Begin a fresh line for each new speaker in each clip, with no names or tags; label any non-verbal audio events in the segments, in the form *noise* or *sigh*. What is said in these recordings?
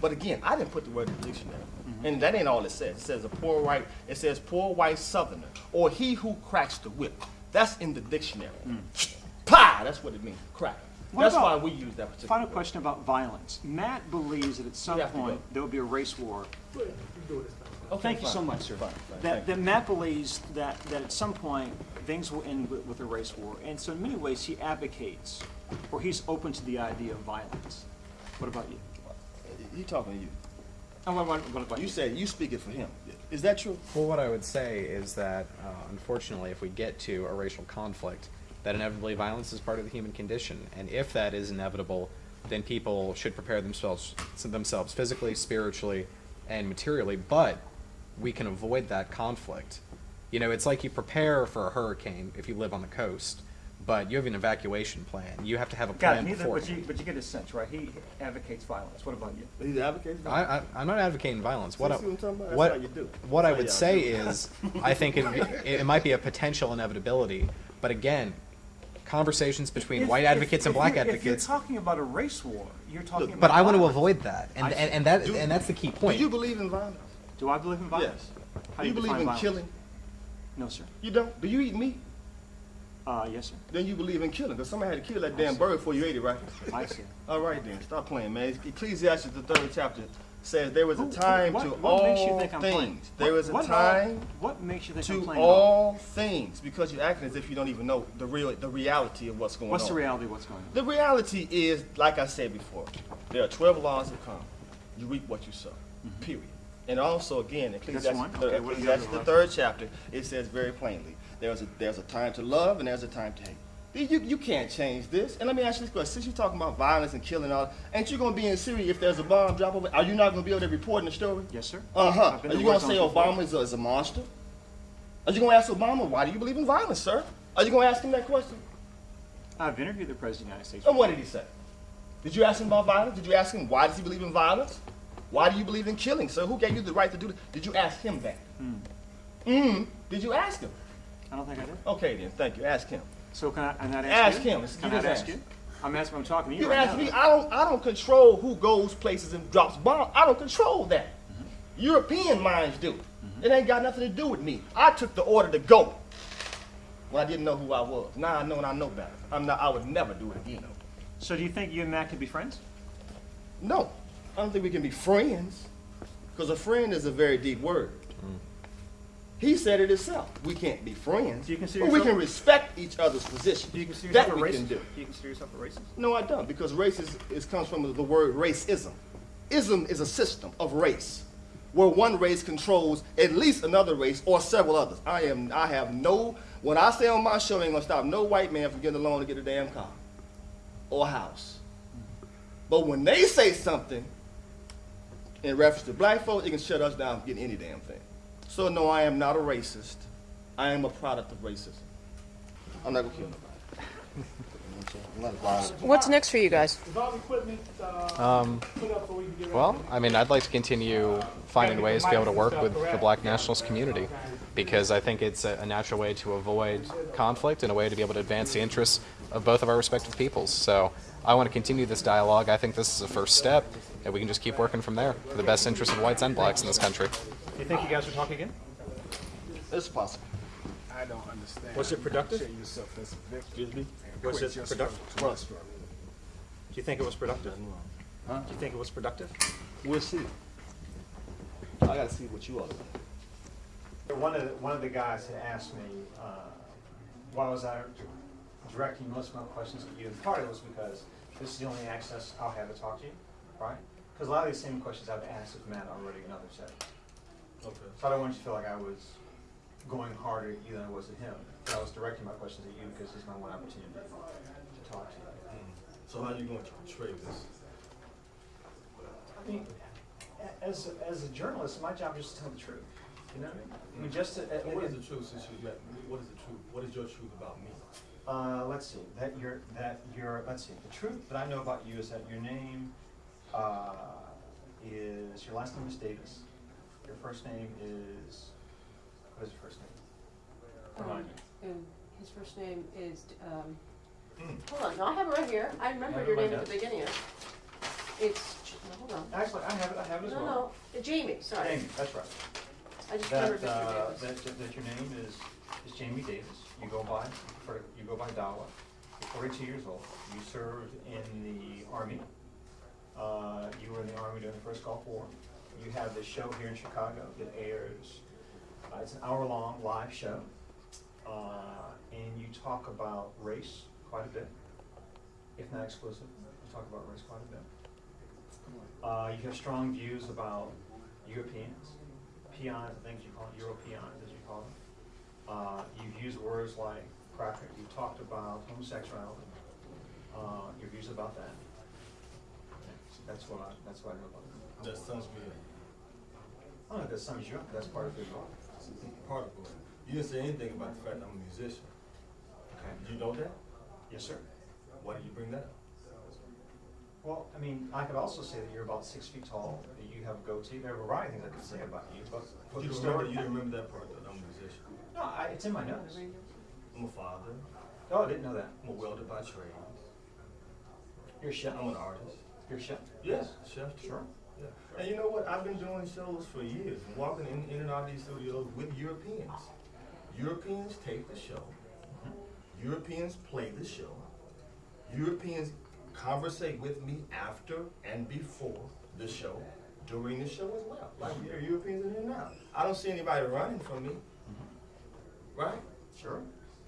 But again, I didn't put the word in the dictionary.
Mm-hmm.
And that ain't all it says. It says a poor white, it says poor white southerner, or he who cracks the whip. That's in the dictionary. Pah! That's what it means, crack.
Mm. What
That's why we use that particular
Final
word.
question about violence. Matt believes that at some
You have to
point
go.
there will be a race war.
Okay,
Thank you so much, sir.
Fine, fine,
That, that Matt believes that, that at some point things will end with, with a race war. And so in many ways he advocates, or he's open to the idea of violence. What about you?
He talking to you.
Oh, what, what, what about
You
you?
said you speaking for him. Is that true?
Well, what I would say is that, uh, unfortunately, if we get to a racial conflict, that inevitably violence is part of the human condition. And if that is inevitable, then people should prepare themselves themselves physically, spiritually, and materially. But we can avoid that conflict. You know, it's like you prepare for a hurricane if you live on the coast, but you have an evacuation plan. You have to have a
Got
plan
it, neither, but you, but you get a sense, right? He advocates violence. What about you?
He advocates for it?
I, I, I'm not advocating violence. What I,
what I'm? That's
what,
you do.
what I
That's how
would say
do.
is, *laughs* I think it, it, it might be a potential inevitability, but again, conversations between
If-
white
if-
advocates and
if
black
you're-
advocates.
If you're talking about a race war, you're talking about
But I want to avoid that, and,
I
and, and that
Do-
and that's the key point.
Do
point.
you believe in violence?
Do I believe in violence?
Yes.
How
Do you
you
believe in
violence?
killing?
No, sir.
You don't? Do you eat meat?
Uh, yes, sir.
Then you believe in killing, because somebody had to kill that damn bird before you ate it, right?
I see. *laughs*
All right then, stop playing, man. Ecclesiastes, the third chapter, says there was a time
what-
to
what makes you
all
think I'm playing?
things. There was a
what
time
What makes you think I'm
to
playing along?
all things, because you're acting as if you don't even know the real, the reality of what's going
What's
on.
What's the reality of what's going on?
The reality is, like I said before, there are 12 laws of karma. You reap what you sow, period. And also, again, Ecclesiastes,
Okay, the
Ecclesiastes, the third chapter, it says very plainly, there's a, there's a time to love and there's a time to hate. You, you can't change this. And let me ask you this question. Since you're talking about violence and killing all, ain't you going to be in Syria if there's a bomb drop over? Are you not going to be able to report in the story?
Yes, sir.
Uh-huh. Are you going to say. Obama is a, is a monster? Are you going to ask Obama, why do you believe in violence, sir? Are you going to ask him that question?
I've interviewed the President of the United States.
And what did he say? Did you ask him about violence? Did you ask him why does he believe in violence? Why do you believe in killing, sir? Who gave you the right to do that? Did you ask him that? Mm. Did you ask him?
I don't think I did.
Okay then, thank you. Ask him.
So can I, I'm not
Ask
ask you?
him.
Can
you
I ask,
ask
you? I'm asking, I'm talking to you
You
right
ask
now.
me. I don't. I don't control who goes places and drops bombs. I don't control that. Mm-hmm. European minds do. Mm-hmm. It ain't got nothing to do with me. I took the order to go when I didn't know who I was. Now I know and I know better. I'm not. I would never do it again.
So do you think you and Matt can be friends?
No, I don't think we can be friends. Because a friend is a very deep word. Mm. He said it himself. We can't be friends.
Do you consider
but we can respect each other's position.
Do you consider
that
a
we
racist?
can do.
Do you consider yourself a racist?
No, I don't, because race is, comes from the word racism. Ism is a system of race, where one race controls at least another race or several others. I am. I have no. When I say on my show, ain't gonna stop no white man from getting a loan to get a damn car or house. But when they say something in reference to black folks, it can shut us down from getting any damn thing. So no, I am not a racist. I am a product of racism. I'm not gonna kill nobody. I'm not violent.
What's next for you guys?
Is all the equipment uh, put up so we can get ready?
Well, I mean, I'd like to continue finding ways to be able to work with the black nationalist community because I think it's a, a natural way to avoid conflict and a way to be able to advance the interests of both of our respective peoples. So I want to continue this dialogue. I think this is a first step, and we can just keep working from there for the best interests of whites and blacks in this country.
Do you think you guys will talk again?
It's possible.
I don't understand.
Was it productive?
Portray yourself as a victim.
Excuse me.
Was it
your
productive?
struggle.
Do you think it was productive?
Huh?
Do you think it was productive?
We'll see. I gotta see what you all do.
One of the, one of the guys had asked me, uh, why was I directing most of my questions at you? And part of it was because this is the only access I'll have to talk to you, right? Because a lot of these same questions I've asked of Matt already in other settings.
Okay.
So I don't want you to feel like I was going harder at you than I was at him. But I was directing my questions at you because this is my one opportunity to talk to you.
So how are you going to portray this?
I mean, as, a- as a journalist, my job is just to tell the truth. You know what I mean? I mean, just to,
And what is the truth since you met, what is the truth, what is your truth about me?
Uh, let's see, that you're, that you're, let's see, the truth that I know about you is that your name, uh, is, your last name is Davis. Your first name is, what is your first name? Remind me.
And his first name is, um, hold on, no, I have it right here. I remembered your
Everybody
name at the beginning of it. It's, Ch- no, hold hold on.
Actually, I have it, I have it as
No,
well.
no, Jamie, sorry.
Jamie, that's right.
I just remembered
That,
Mr.
uh,
Davis.
that, that that your name is, is Jamie Davis. You go by, for- you go by Dawa. You're forty-two years old. You served in the Army. Uh, you were in the Army during the first Gulf War. You have this show here in Chicago that airs, uh, it's an hour-long live show. Uh, and you talk about race quite a bit, if not exclusive. You talk about race quite a bit. Uh, you have strong views about Europeans, peons, I think you call Europeans, as you call them. Uh, you've used words like cracker, you've talked about homosexuality, uh, your views about that. That's what I, that's what I know about.
That me up.
I don't know if that sums you up, that's part of who you are.
Part of it. You didn't say anything about the fact that I'm a musician.
Okay.
Do you know that?
Yes, sir.
Why did you bring that up?
Well, I mean, I could also say that you're about six feet tall, that you have a goatee, there are a variety of things I could say about you, but.
But you remember, you didn't remember that part that I'm a musician.
No, I, it's in my notes.
I'm a father.
Oh, I didn't know that.
I'm a welder by trade.
You're a chef.
I'm an artist.
You're a chef.
Yes, chef.
Sure.
Yeah. And you know what? I've been doing shows for years, walking in, in and out of these studios with Europeans. Europeans take the show. Europeans play the show. Europeans conversate with me after and before the show, during the show as well. Like there are Europeans in here now. I don't see anybody running from me. Right?
Sure.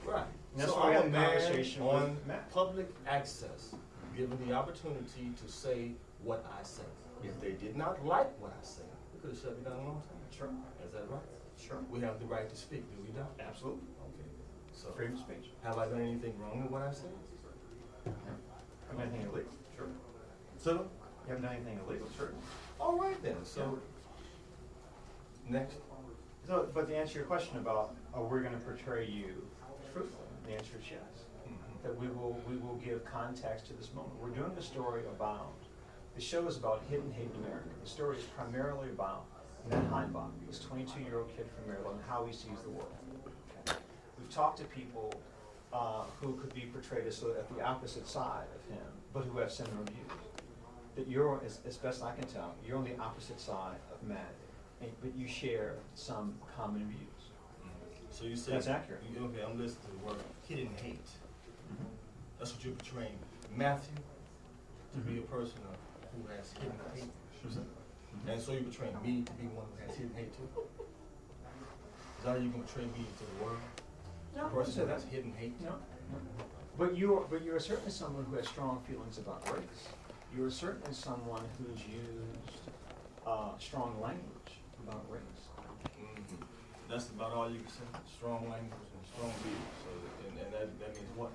Right.
And that's
so
why
I'm
had
a
conversation with
on
Matt.
public access, given the opportunity to say what I say. If they did not like what I say, they could have shut me down a long time.
Sure.
Is that right?
Sure.
We have the right to speak, do we not?
Absolutely.
Okay. So,
Freedom of speech.
have I done anything wrong with what I said?
Haven't done anything illegal. Sure.
So,
You haven't done anything illegal, sure.
all right then. So, next.
So, but to answer your question about, are we gonna portray you truthfully, the answer is yes. That we will, we will give context to this moment. We're doing a story about, the show is about hidden hate in America. The story is primarily about Matt Heimbach, this twenty-two-year-old kid from Maryland, how he sees the world. Okay? We've talked to people, uh, who could be portrayed as sort of at the opposite side of him, but who have similar views. That you're, as, as best I can tell, you're on the opposite side of Matt, and, but you share some common views.
So you say.
That's accurate.
you- Okay, I'm listening to the word hidden hate. That's what you're portraying Matthew to be a person of, who has hidden hate. And so you're portraying me to be one who has hidden hate too? Is that how you're gonna portray me to the world?
No, I
A
wouldn't
person
say
who
that.
has hidden hate?
No, no. But you're, but you're certainly someone who has strong feelings about race. You're certainly someone who's used, uh, strong language about race.
Mhm. That's about all you can say, strong language and strong views, so, and, and that, that means what?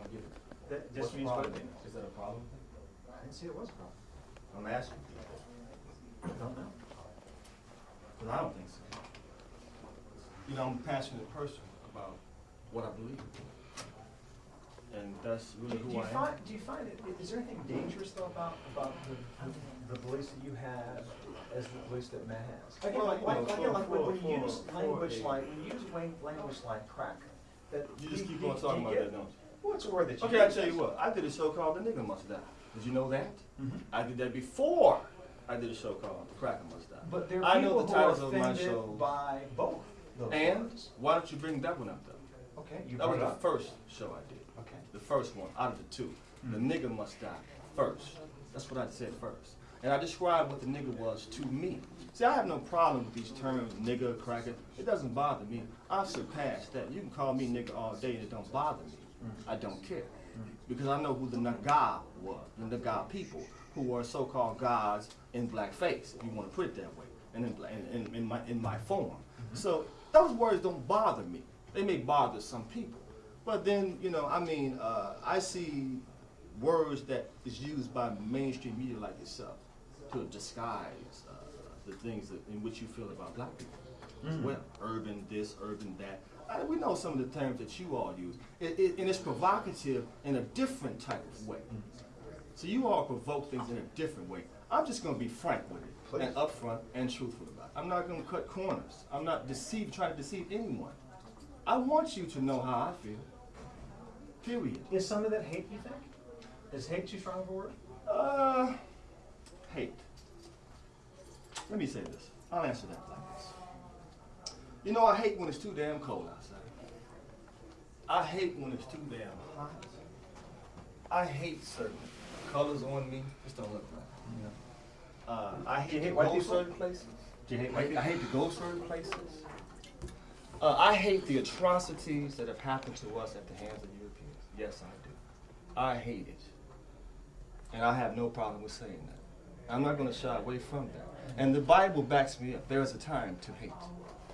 I don't get it.
That
What's
just
the
means what it means.
Is that a problem?
I didn't say it was a problem.
I'm asking you,
I don't know.
but I don't think so. You know, I'm a passionate person about what I believe. And that's really
do
who
you
I am.
find, do you find it, is there anything dangerous though about, about the, the beliefs that you have as the beliefs that Matt has? Again,
Well,
like,
you
like,
know,
again,
for-
when
for-
you use language like, when you use language like crack, that.
You just keep
do
on talking about
you
that, don't you?
What's a word that you
Okay, I'll tell you what, I did a show called The Nigga Must Die. Did you know that?
Mhm.
I did that before I did a show called The Cracker Must Die.
But there
I
are
know
people
the titles of my shows.
by both those
And
words.
why don't you bring that one up though?
Okay, you
That was the
up.
first show I did.
Okay.
The first one out of the two. The
Mm.
nigga must die first. That's what I said first. And I described what the nigga was to me. See, I have no problem with these terms, nigga, cracker. It doesn't bother me. I've surpassed that. You can call me nigga all day and it don't bother me. I don't care. Because I know who the Naga was, the Naga people, who were so-called gods in blackface, if you want to put it that way, and in, in, in, in my, in my form. So those words don't bother me. They may bother some people. But then, you know, I mean, uh, I see words that is used by mainstream media like yourself to disguise uh, the things that, in which you feel about black people as
Mhm.
well. Urban this, urban that. Uh, we know some of the terms that you all use, it, it, and it's provocative in a different type of way. So you all provoke things in a different way. I'm just going to be frank with it and upfront and truthful about it. I'm not going to cut corners. I'm not deceive, trying to deceive anyone. I want you to know how I feel. Period.
Is some of that hate, you think? Is hate too strong of a word?
Uh, hate. Let me say this. I'll answer that like this. You know, I hate when it's too damn cold outside. I hate when it's too damn hot. I hate certain colors on me. Just don't look right. You know? Uh, I hate,
hate
to go certain places.
Do you hate
I,
white
I hate to go certain places. Uh, I hate the atrocities that have happened to us at the hands of Europeans. Yes, I do. I hate it. And I have no problem with saying that. I'm not going to shy away from that. And the Bible backs me up. There is a time to hate.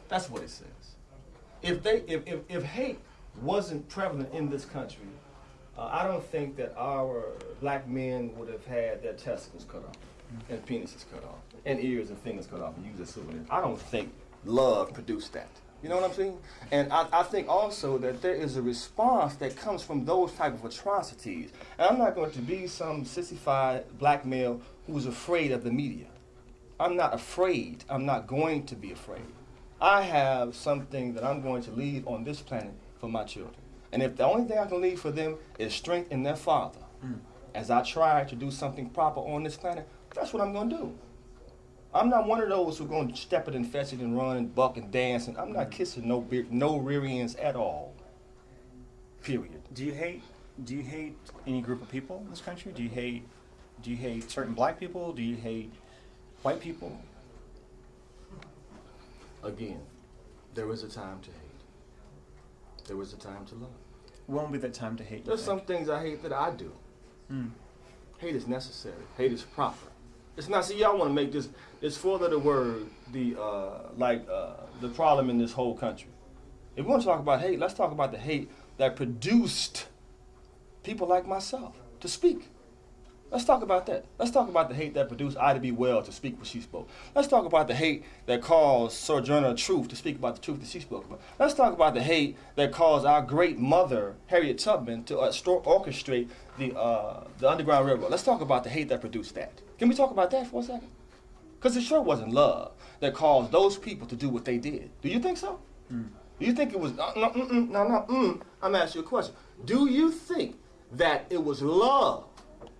That's what it says. If they, if, if, if hate wasn't prevalent in this country, uh, I don't think that our black men would have had their testicles cut off and penises cut off and ears and fingers cut off and used as souvenirs. I don't think love produced that. You know what I'm saying? And I, I think also that there is a response that comes from those type of atrocities. And I'm not going to be some sissified black male who's afraid of the media. I'm not afraid. I'm not going to be afraid. I have something that I'm going to leave on this planet for my children. And if the only thing I can leave for them is strength in their father, mm. as I try to do something proper on this planet, that's what I'm going to do. I'm not one of those who are going to step it and fetch it and run and buck and dance. And I'm not mm. kissing no beer, no rear ends at all. Period.
Do you hate? Do you hate any group of people in this country? Do you hate? Do you hate certain black people? Do you hate white people?
Again, there was a time to hate. There was a time to love.
Will be that time to hate? you
There's some things I hate that I do.
Hmm.
Hate is necessary. Hate is proper. It's not. See, y'all want to make this this four letter word the uh, like uh, the problem in this whole country. If we want to talk about hate, let's talk about the hate that produced people like myself to speak. Let's talk about that. Let's talk about the hate that produced Ida B. Well to speak what she spoke. Let's talk about the hate that caused Sojourner Truth to speak about the truth that she spoke about. Let's talk about the hate that caused our great mother, Harriet Tubman, to uh, orchestrate the, uh, the Underground Railroad. Let's talk about the hate that produced that. Can we talk about that for a second? Because it sure wasn't love that caused those people to do what they did. Do you think so? Do you think it was, uh, no, mm-mm, no, no, mm. I'm asking you a question. Do you think that it was love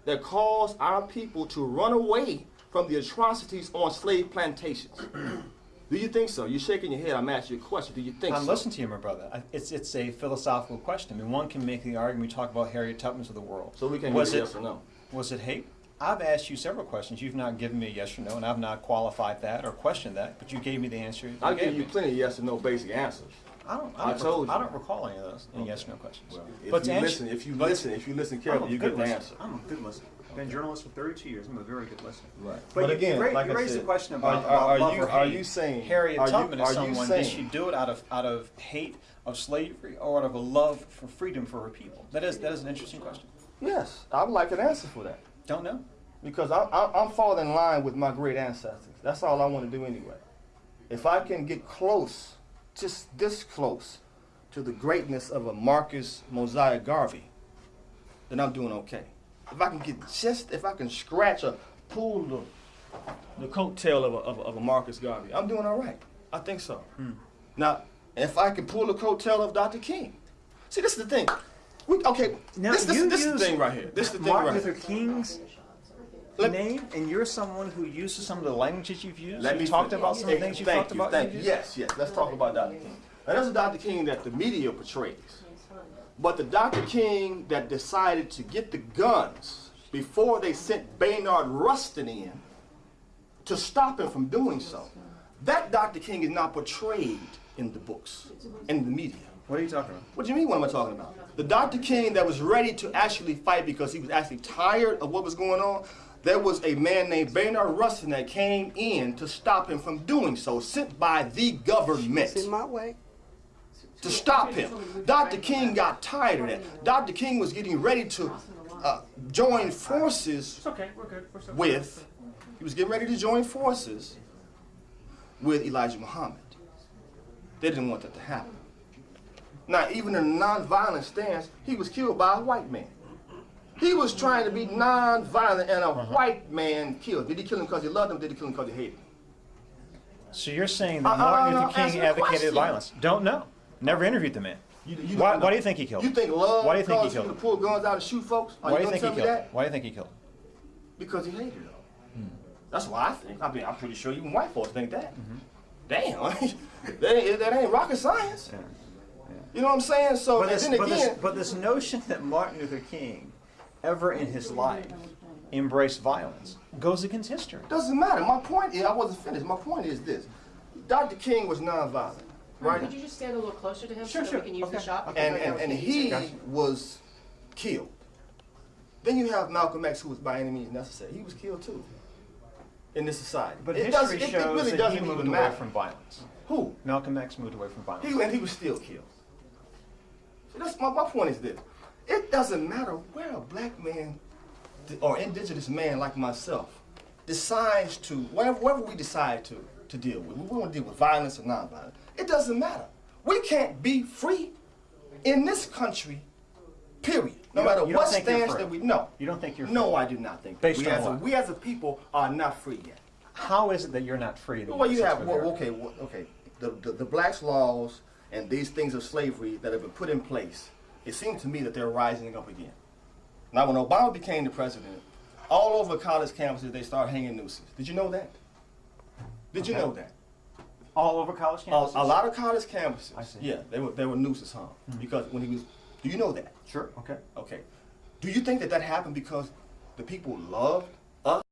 that caused our people to run away from the atrocities on slave plantations? *clears throat* Do you think so? You're shaking your head. I'm asking you a question. Do you think
I'm
so?
listening to you, my brother. It's it's a philosophical question. I mean, one can make the argument. We talk about Harriet Tubman's of the world.
So we can
was it
yes or no.
was it hate? I've asked you several questions. You've not given me a yes or no, and I've not qualified that or questioned that. But you gave me the answer.
I'll
gave
you
me.
plenty of yes or no basic answers.
I don't.
I
I, don't
told
I don't recall any of those. Any yes or no questions.
If
but to
you listen, if you
but-
listen, if you listen carefully,
a
you
good
get the
listener.
answer.
I'm a good listener. Been a journalist for 32 years. I'm a very good listener.
Right.
But,
But
you,
again,
you, ra-
like
you
I
raised
said,
the question
are-
about,
are-
about
are
love
you-
or
are you saying-
Harriet
are you-
Tubman
are
is
you
someone? Did
saying-
she do it out of out of hate of slavery or out of a love for freedom for her people? That is that is an interesting question.
Yes, I would like an answer for that.
Don't know.
Because I'm, I'm I'm falling in line with my great ancestors. That's all I want to do anyway. If I can get close, just this close, to the greatness of a Marcus Mosiah Garvey, then I'm doing okay. If I can get just, if I can scratch or pull the, the coattail of a, of, a, of a Marcus Garvey, I'm doing all right. I think so. Hmm. Now, if I can pull the coattail of Dr. King, see, this is the thing. We, okay,
Now,
this, this,
you
this is the thing right here. This is the thing
Martin
right
Luther
here.
King's
Let-
name, and you're someone who uses some of the languages you've used.
Let
you
me
talked
fin-
about some of the things you've
thank
talked
you,
about.
Thank you. Yes, yes. Let's talk about Dr. King. Now, that's a Dr. King that the media portrays. But the Dr. King that decided to get the guns before they sent Bayard Rustin in to stop him from doing so, that Dr. King is not portrayed in the books, in the media.
What are you talking about?
What do you mean, what am I talking about? The Dr. King that was ready to actually fight because he was actually tired of what was going on, there was a man named Bayard Rustin that came in to stop him from doing so, sent by the government
in my way.
to stop him. Dr. King got tired of that. Dr. King was getting ready to uh, join forces
It's okay, we're good.
With, he was getting ready to join forces with Elijah Muhammad. They didn't want that to happen. Now, even in a nonviolent stance, he was killed by a white man. He was trying to be nonviolent and a white man killed. Did he kill him because he loved him? Did he kill him because he hated him?
So you're saying
Uh,
that
uh,
Martin
uh,
Luther King advocated violence? Don't know. Never interviewed the man.
You, you
Why, why do you think he killed?
You think love
Why do you think he
you
killed
to pull guns out and shoot folks? Are
Why do
you
you think he killed?
that?
Why do you think he killed? him?
Because he hated them. That's why I think. I mean, I'm pretty sure even white folks think that. Damn, *laughs* that, ain't, that ain't rocket science.
Yeah.
You know what I'm saying? So,
But
and
this,
then
but, this,
again,
but this notion that Martin Luther King ever in his life embraced violence goes against history.
doesn't matter. My point is, I wasn't finished. My point is this: Dr. King was nonviolent, right?
Could you just stand a little closer to him
Sure,
so
sure.
we can use the
Okay.
shot?
and,
Because
and, and
we can't use
he was killed. Then you have Malcolm X, who was by any means necessary. He was killed too in this society.
But
it
history
doesn't, it, it
shows
really
that
doesn't
he moved away
matter.
from violence.
Who?
Malcolm X moved away from violence.
He and he was still killed. So that's my, my point is this: it doesn't matter where a black man or indigenous man like myself decides to whatever, whatever we decide to to deal with. We want to deal with violence or nonviolence. It doesn't matter. We can't be free in this country. Period. No matter what stance that we no.
You don't think you're free? No.
I do not think.
Based
we
on
as a, we as a people are not free yet.
How is it that you're not free?
Well, you have well, okay, well, okay. The, the the blacks' laws and these things of slavery that have been put in place. It seems to me that they're rising up again. Now, when Obama became the president, all over college campuses they started hanging nooses. Did you know that? Did you know that?
All over college campuses?
a lot of college campuses.
I see.
Yeah, they were they were nooses hung mm-hmm. because when he was. Do you know that?
Sure, okay.
Okay. Do you think that that happened because the people loved us?